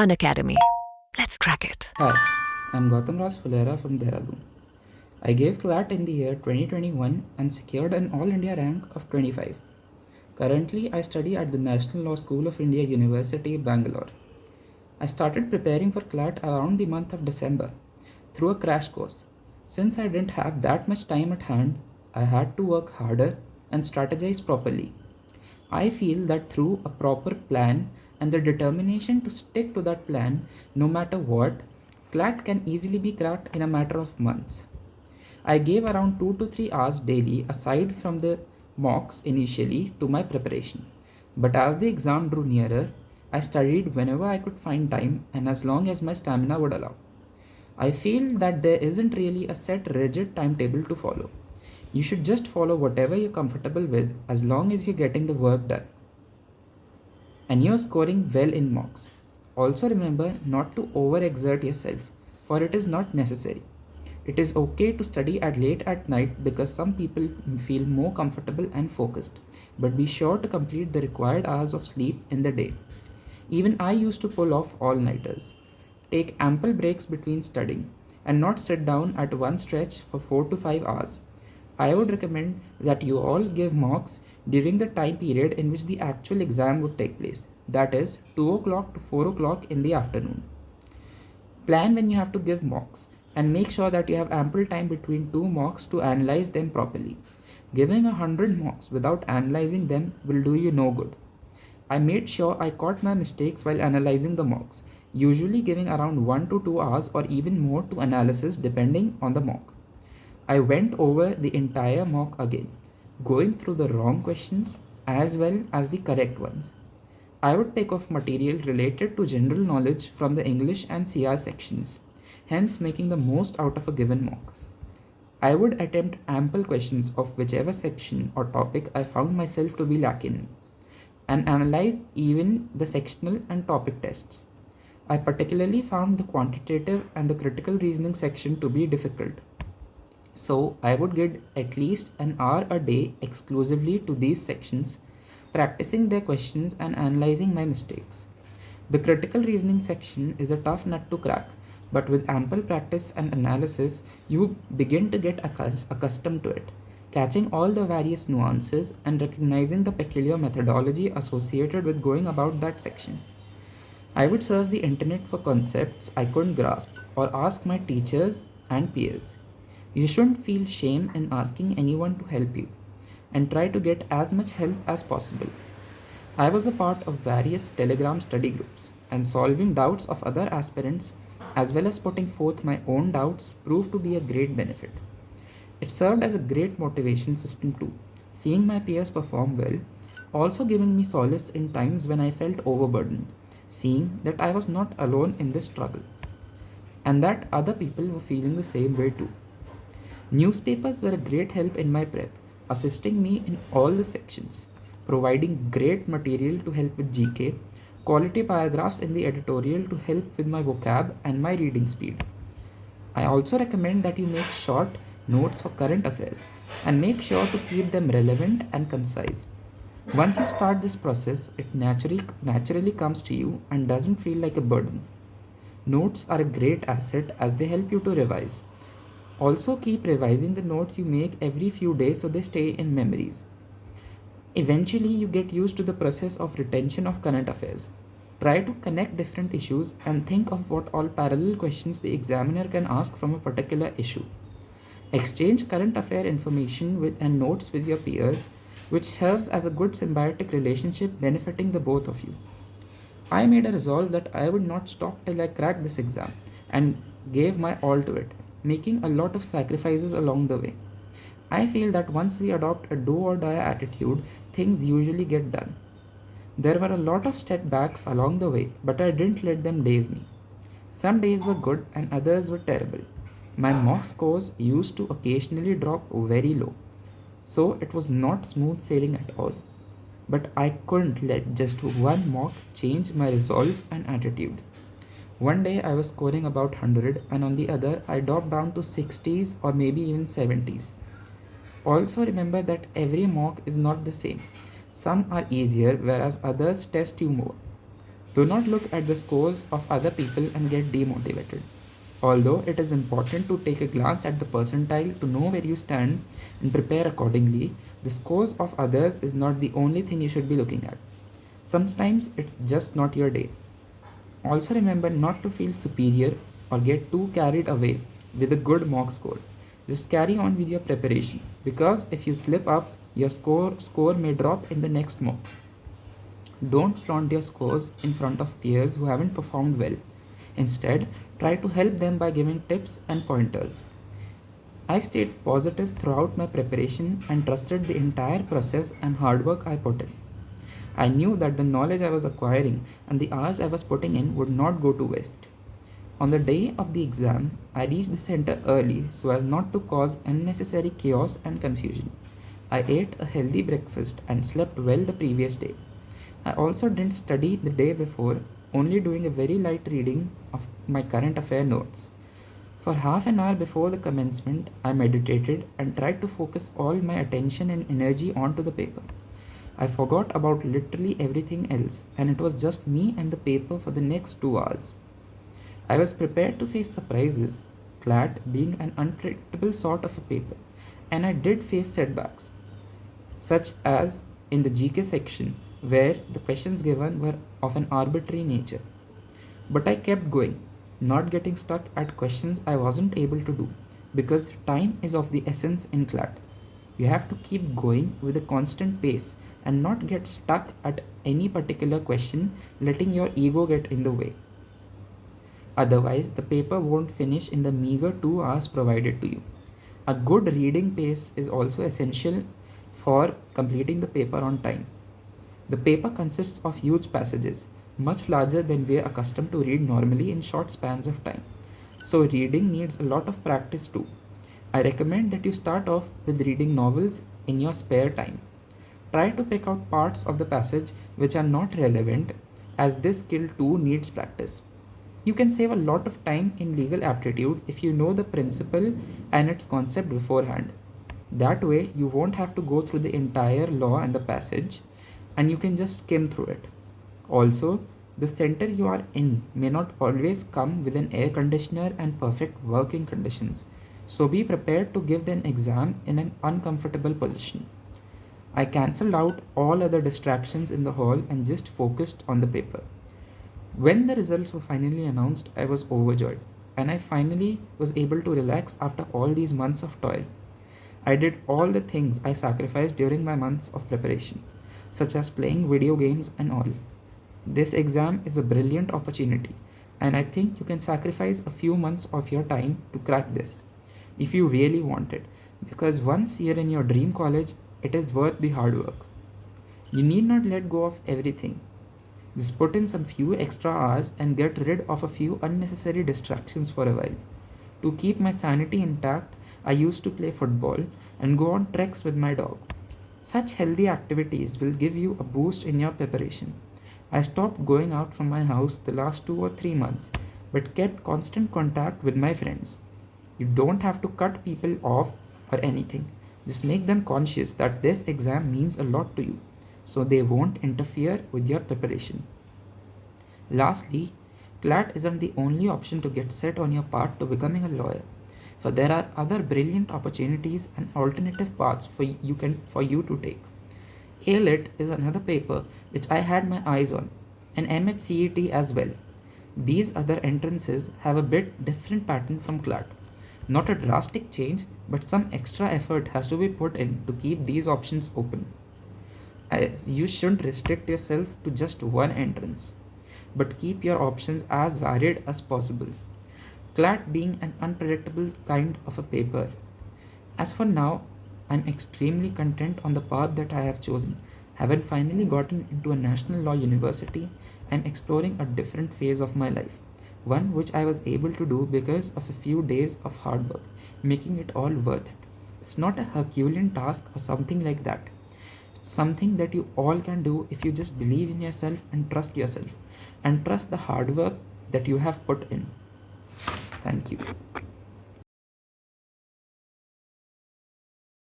Unacademy. Let's crack it. Hi, I'm Gautam Raj Fulera from Dehradun. I gave CLAT in the year 2021 and secured an All India rank of 25. Currently, I study at the National Law School of India University, Bangalore. I started preparing for CLAT around the month of December through a crash course. Since I didn't have that much time at hand, I had to work harder and strategize properly. I feel that through a proper plan and the determination to stick to that plan no matter what, CLAT can easily be cracked in a matter of months. I gave around 2 to 3 hours daily aside from the mocks initially to my preparation. But as the exam drew nearer, I studied whenever I could find time and as long as my stamina would allow. I feel that there isn't really a set rigid timetable to follow. You should just follow whatever you're comfortable with as long as you're getting the work done and you're scoring well in mocks. Also remember not to overexert yourself for it is not necessary. It is okay to study at late at night because some people feel more comfortable and focused, but be sure to complete the required hours of sleep in the day. Even I used to pull off all-nighters. Take ample breaks between studying and not sit down at one stretch for 4 to 5 hours. I would recommend that you all give mocks during the time period in which the actual exam would take place, that is 2 o'clock to 4 o'clock in the afternoon. Plan when you have to give mocks and make sure that you have ample time between two mocks to analyze them properly. Giving a hundred mocks without analyzing them will do you no good. I made sure I caught my mistakes while analyzing the mocks, usually giving around 1 to 2 hours or even more to analysis depending on the mock. I went over the entire mock again, going through the wrong questions as well as the correct ones. I would take off material related to general knowledge from the English and CR sections, hence making the most out of a given mock. I would attempt ample questions of whichever section or topic I found myself to be lacking and analyze even the sectional and topic tests. I particularly found the quantitative and the critical reasoning section to be difficult so I would get at least an hour a day exclusively to these sections, practicing their questions and analyzing my mistakes. The critical reasoning section is a tough nut to crack, but with ample practice and analysis, you begin to get accustomed to it, catching all the various nuances and recognizing the peculiar methodology associated with going about that section. I would search the internet for concepts I couldn't grasp or ask my teachers and peers. You shouldn't feel shame in asking anyone to help you and try to get as much help as possible. I was a part of various Telegram study groups and solving doubts of other aspirants as well as putting forth my own doubts proved to be a great benefit. It served as a great motivation system too, seeing my peers perform well, also giving me solace in times when I felt overburdened, seeing that I was not alone in this struggle and that other people were feeling the same way too. Newspapers were a great help in my prep, assisting me in all the sections, providing great material to help with GK, quality paragraphs in the editorial to help with my vocab and my reading speed. I also recommend that you make short notes for current affairs and make sure to keep them relevant and concise. Once you start this process, it naturally, naturally comes to you and doesn't feel like a burden. Notes are a great asset as they help you to revise. Also keep revising the notes you make every few days so they stay in memories. Eventually you get used to the process of retention of current affairs. Try to connect different issues and think of what all parallel questions the examiner can ask from a particular issue. Exchange current affair information with and notes with your peers, which serves as a good symbiotic relationship benefiting the both of you. I made a resolve that I would not stop till I cracked this exam and gave my all to it making a lot of sacrifices along the way. I feel that once we adopt a do or die attitude, things usually get done. There were a lot of setbacks along the way, but I didn't let them daze me. Some days were good and others were terrible. My mock scores used to occasionally drop very low, so it was not smooth sailing at all. But I couldn't let just one mock change my resolve and attitude. One day I was scoring about 100 and on the other I dropped down to 60s or maybe even 70s. Also remember that every mock is not the same. Some are easier whereas others test you more. Do not look at the scores of other people and get demotivated. Although it is important to take a glance at the percentile to know where you stand and prepare accordingly, the scores of others is not the only thing you should be looking at. Sometimes it's just not your day. Also remember not to feel superior or get too carried away with a good mock score. Just carry on with your preparation because if you slip up, your score score may drop in the next mock. Don't flaunt your scores in front of peers who haven't performed well. Instead, try to help them by giving tips and pointers. I stayed positive throughout my preparation and trusted the entire process and hard work I put in. I knew that the knowledge I was acquiring and the hours I was putting in would not go to waste. On the day of the exam, I reached the center early so as not to cause unnecessary chaos and confusion. I ate a healthy breakfast and slept well the previous day. I also didn't study the day before only doing a very light reading of my current affair notes. For half an hour before the commencement, I meditated and tried to focus all my attention and energy onto the paper. I forgot about literally everything else, and it was just me and the paper for the next two hours. I was prepared to face surprises, CLAT being an unpredictable sort of a paper, and I did face setbacks, such as in the GK section where the questions given were of an arbitrary nature. But I kept going, not getting stuck at questions I wasn't able to do, because time is of the essence in CLAT. You have to keep going with a constant pace and not get stuck at any particular question, letting your ego get in the way. Otherwise, the paper won't finish in the meager two hours provided to you. A good reading pace is also essential for completing the paper on time. The paper consists of huge passages, much larger than we are accustomed to read normally in short spans of time. So reading needs a lot of practice too. I recommend that you start off with reading novels in your spare time. Try to pick out parts of the passage which are not relevant as this skill too needs practice. You can save a lot of time in legal aptitude if you know the principle and its concept beforehand. That way you won't have to go through the entire law and the passage and you can just skim through it. Also, the center you are in may not always come with an air conditioner and perfect working conditions, so be prepared to give an exam in an uncomfortable position. I cancelled out all other distractions in the hall and just focused on the paper. When the results were finally announced, I was overjoyed, and I finally was able to relax after all these months of toil. I did all the things I sacrificed during my months of preparation such as playing video games and all. This exam is a brilliant opportunity, and I think you can sacrifice a few months of your time to crack this if you really want it, because once you're in your dream college, it is worth the hard work. You need not let go of everything. Just put in some few extra hours and get rid of a few unnecessary distractions for a while. To keep my sanity intact, I used to play football and go on treks with my dog. Such healthy activities will give you a boost in your preparation. I stopped going out from my house the last two or three months, but kept constant contact with my friends. You don't have to cut people off or anything. Just make them conscious that this exam means a lot to you, so they won't interfere with your preparation. Lastly, CLAT isn't the only option to get set on your path to becoming a lawyer for there are other brilliant opportunities and alternative paths for you can for you to take. AILET is another paper which I had my eyes on, and MHCET as well. These other entrances have a bit different pattern from CLAT. Not a drastic change, but some extra effort has to be put in to keep these options open. As you shouldn't restrict yourself to just one entrance, but keep your options as varied as possible. CLAT being an unpredictable kind of a paper. As for now, I'm extremely content on the path that I have chosen. Having finally gotten into a national law university, I'm exploring a different phase of my life. One which I was able to do because of a few days of hard work, making it all worth it. It's not a Herculean task or something like that. It's something that you all can do if you just believe in yourself and trust yourself and trust the hard work that you have put in. Thank you.